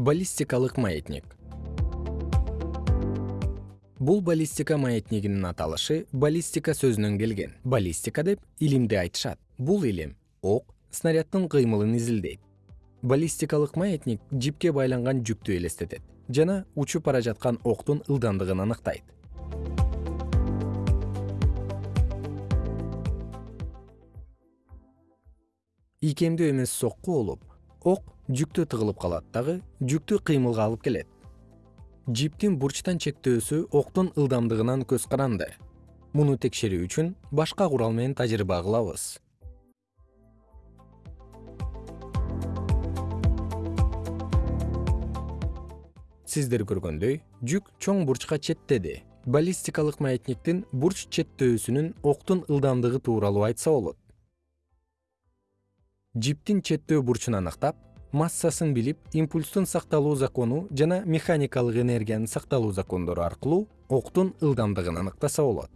баллистикалык маятник. Бул баллистика маятнигинин аталышы баллистика сөзүнөн келген. Баллистика деп илимди айтышат. Бул илим ок снаряддын кыймылын изилдейт. Баллистикалык маятник жипке байланган жүктү элестетет жана учуп бара жаткан октун ылдамдыгын аныктайт. Ийкемдүү эмес сокку болуп ок жүктө тыгылып калат. Дагы жүктү кыймылга алып келет. Жиптин бурчтан чектөөсү октун ылдамдыгынан көз каранды. Муну текшерүү үчүн башка курал менен тажрыйба кылабыз. Сиздер көргөндөй жүк чоң бурчка четтеди. Баллистикалык маятниктин бурч четтөөсүнүн октун ылдамдыгы тууралуу айтса болот жиптин четтөө бурчун аныктап массасын билип импульстун сакталуу закону жана механикалык энергиянын сакталуу закондору аркылуу октун ылдамдыгын аныктаса болот